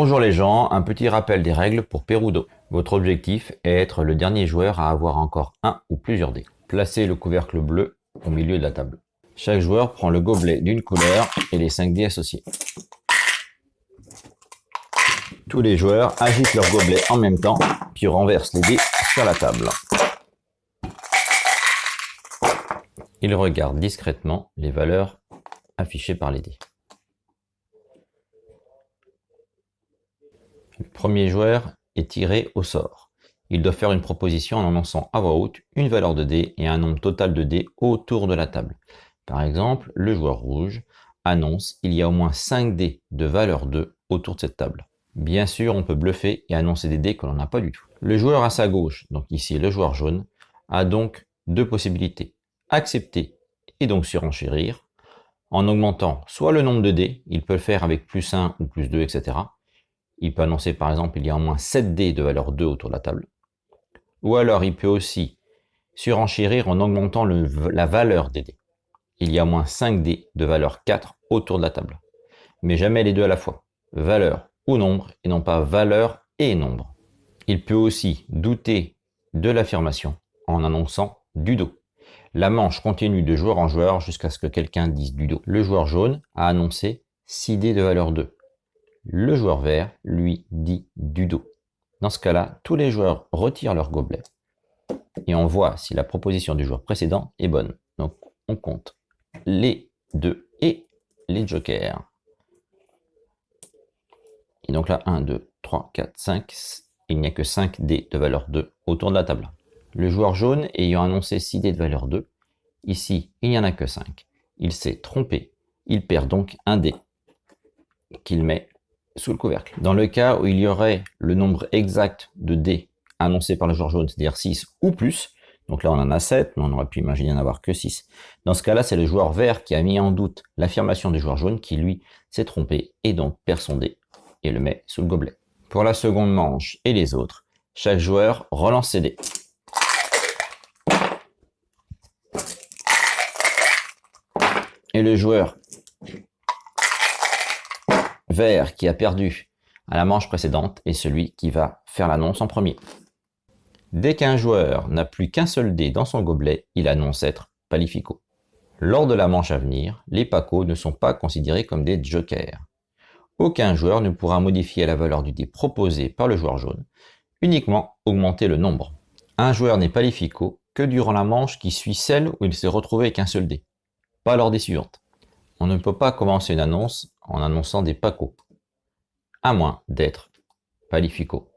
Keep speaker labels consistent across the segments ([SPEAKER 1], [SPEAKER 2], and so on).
[SPEAKER 1] Bonjour les gens, un petit rappel des règles pour Perudo. Votre objectif est être le dernier joueur à avoir encore un ou plusieurs dés. Placez le couvercle bleu au milieu de la table. Chaque joueur prend le gobelet d'une couleur et les 5 dés associés. Tous les joueurs agitent leur gobelet en même temps, puis renversent les dés sur la table. Ils regardent discrètement les valeurs affichées par les dés. Le premier joueur est tiré au sort. Il doit faire une proposition en annonçant à voix haute une valeur de dés et un nombre total de dés autour de la table. Par exemple, le joueur rouge annonce il y a au moins 5 dés de valeur 2 autour de cette table. Bien sûr, on peut bluffer et annoncer des dés que l'on n'a pas du tout. Le joueur à sa gauche, donc ici le joueur jaune, a donc deux possibilités. Accepter et donc surenchérir en augmentant soit le nombre de dés, il peut le faire avec plus 1 ou plus 2, etc. Il peut annoncer par exemple il y a au moins 7 dés de valeur 2 autour de la table. Ou alors il peut aussi surenchérir en augmentant la valeur des dés. Il y a au moins 5 dés de valeur 4 autour de la table. Mais jamais les deux à la fois. Valeur ou nombre et non pas valeur et nombre. Il peut aussi douter de l'affirmation en annonçant du dos. La manche continue de joueur en joueur jusqu'à ce que quelqu'un dise du dos. Le joueur jaune a annoncé 6 dés de valeur 2. Le joueur vert, lui, dit du dos. Dans ce cas-là, tous les joueurs retirent leur gobelet et on voit si la proposition du joueur précédent est bonne. Donc, on compte les deux et les jokers. Et donc là, 1, 2, 3, 4, 5. Il n'y a que 5 dés de valeur 2 autour de la table. Le joueur jaune ayant annoncé 6 dés de valeur 2, ici, il n'y en a que 5. Il s'est trompé. Il perd donc un dé qu'il met sous le couvercle. Dans le cas où il y aurait le nombre exact de dés annoncé par le joueur jaune, c'est-à-dire 6 ou plus, donc là on en a 7, mais on aurait pu imaginer en avoir que 6. Dans ce cas-là, c'est le joueur vert qui a mis en doute l'affirmation du joueur jaune qui, lui, s'est trompé et donc perd son dé et le met sous le gobelet. Pour la seconde manche et les autres, chaque joueur relance ses dés. Et le joueur vert qui a perdu à la manche précédente est celui qui va faire l'annonce en premier. Dès qu'un joueur n'a plus qu'un seul dé dans son gobelet, il annonce être palifico. Lors de la manche à venir, les pacos ne sont pas considérés comme des jokers. Aucun joueur ne pourra modifier la valeur du dé proposé par le joueur jaune, uniquement augmenter le nombre. Un joueur n'est palifico que durant la manche qui suit celle où il s'est retrouvé avec un seul dé, pas lors des suivantes. On ne peut pas commencer une annonce en annonçant des pacos, à moins d'être palifico.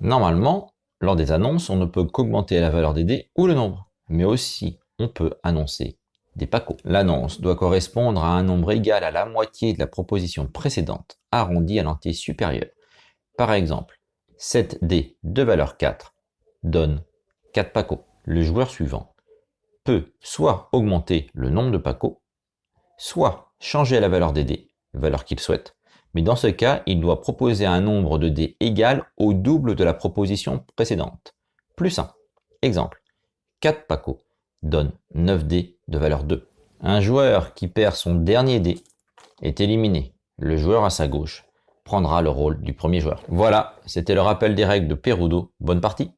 [SPEAKER 1] Normalement, lors des annonces, on ne peut qu'augmenter la valeur des dés ou le nombre, mais aussi on peut annoncer des pacos. L'annonce doit correspondre à un nombre égal à la moitié de la proposition précédente, arrondi à l'entier supérieur. Par exemple, 7 dés de valeur 4 donne 4 pacos. Le joueur suivant peut soit augmenter le nombre de pacos, soit changer la valeur des dés valeur qu'il souhaite. Mais dans ce cas, il doit proposer un nombre de dés égal au double de la proposition précédente. Plus 1. Exemple. 4 pacos donne 9 dés de valeur 2. Un joueur qui perd son dernier dé est éliminé. Le joueur à sa gauche prendra le rôle du premier joueur. Voilà, c'était le rappel des règles de Perudo. Bonne partie